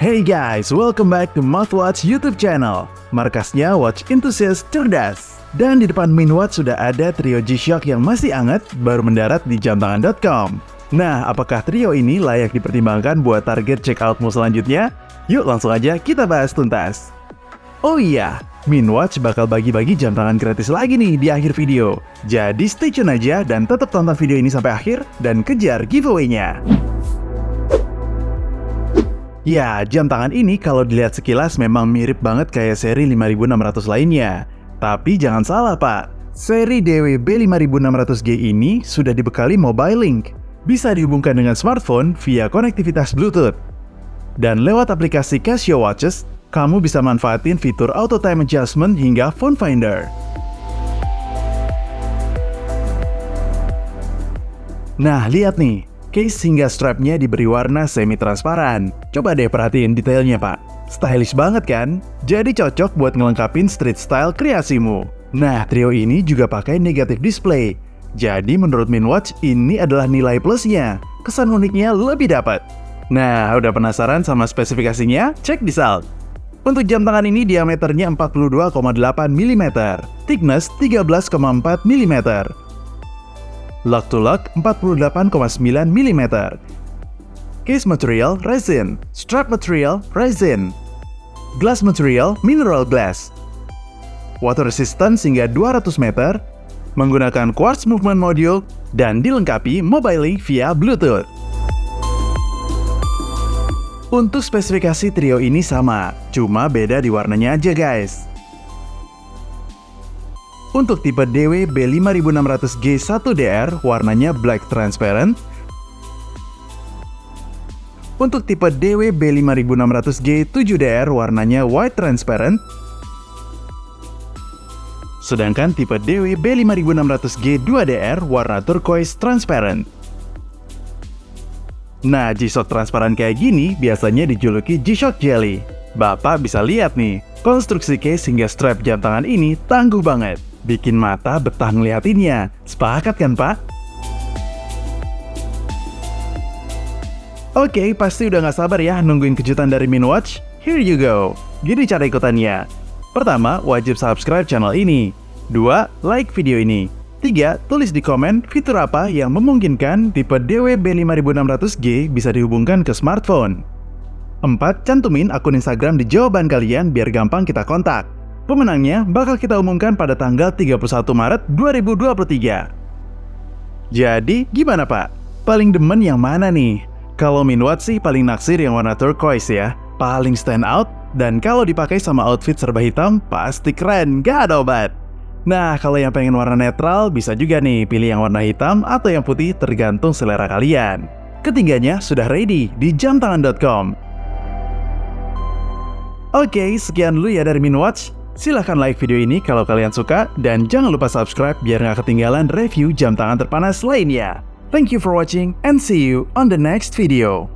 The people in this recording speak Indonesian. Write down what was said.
Hey guys, welcome back to Mouthwatch YouTube channel. Markasnya Watch Enthusiast Cerdas. Dan di depan Minwatch sudah ada trio G-Shock yang masih hangat, baru mendarat di jamtangan.com. Nah, apakah trio ini layak dipertimbangkan buat target checkoutmu selanjutnya? Yuk langsung aja kita bahas tuntas. Oh iya, Minwatch bakal bagi-bagi jam tangan gratis lagi nih di akhir video. Jadi stay tune aja dan tetap tonton video ini sampai akhir dan kejar giveaway-nya. Ya, jam tangan ini kalau dilihat sekilas memang mirip banget kayak seri 5600 lainnya. Tapi jangan salah pak, seri DWB 5600G ini sudah dibekali mobile link. Bisa dihubungkan dengan smartphone via konektivitas Bluetooth. Dan lewat aplikasi Casio Watches, kamu bisa manfaatin fitur Auto Time Adjustment hingga Phone Finder. Nah, lihat nih, Case hingga strapnya diberi warna semi-transparan. Coba deh perhatiin detailnya pak. Stylish banget kan? Jadi cocok buat ngelengkapin street style kreasimu. Nah, trio ini juga pakai negative display. Jadi menurut Minwatch, ini adalah nilai plusnya. Kesan uniknya lebih dapat. Nah, udah penasaran sama spesifikasinya? Cek di salt. Untuk jam tangan ini diameternya 42,8 mm, thickness 13,4 mm, Lock to lock 48,9 mm. Case material resin, strap material resin, glass material mineral glass. Water resistance hingga 200 meter, menggunakan quartz movement module, dan dilengkapi mobile link via Bluetooth. Untuk spesifikasi trio ini sama, cuma beda di warnanya aja guys. Untuk tipe DW B5600G1DR warnanya black transparent. Untuk tipe DW B5600G7DR warnanya white transparent. Sedangkan tipe DW B5600G2DR warna turquoise transparent. Nah, G-Shock transparan kayak gini biasanya dijuluki G-Shock Jelly. Bapak bisa lihat nih, konstruksi case hingga strap jam tangan ini tangguh banget. Bikin mata betah ngeliatinnya. Sepakat kan, Pak? Oke, pasti udah gak sabar ya nungguin kejutan dari Minwatch? Here you go. Gini cara ikutannya. Pertama, wajib subscribe channel ini. Dua, like video ini. Tiga, tulis di komen fitur apa yang memungkinkan tipe DWB5600G bisa dihubungkan ke smartphone. Empat, cantumin akun Instagram di jawaban kalian biar gampang kita kontak. Pemenangnya bakal kita umumkan pada tanggal 31 Maret 2023. Jadi, gimana Pak? Paling demen yang mana nih? Kalau Minwat sih paling naksir yang warna turquoise ya. Paling stand out, dan kalau dipakai sama outfit serba hitam, pasti keren, gak ada obat. Nah, kalau yang pengen warna netral, bisa juga nih pilih yang warna hitam atau yang putih tergantung selera kalian. Ketiganya sudah ready di jamtangan.com. Oke, sekian dulu ya dari Minwatch. Silahkan like video ini kalau kalian suka, dan jangan lupa subscribe biar nggak ketinggalan review jam tangan terpanas lainnya. Thank you for watching, and see you on the next video.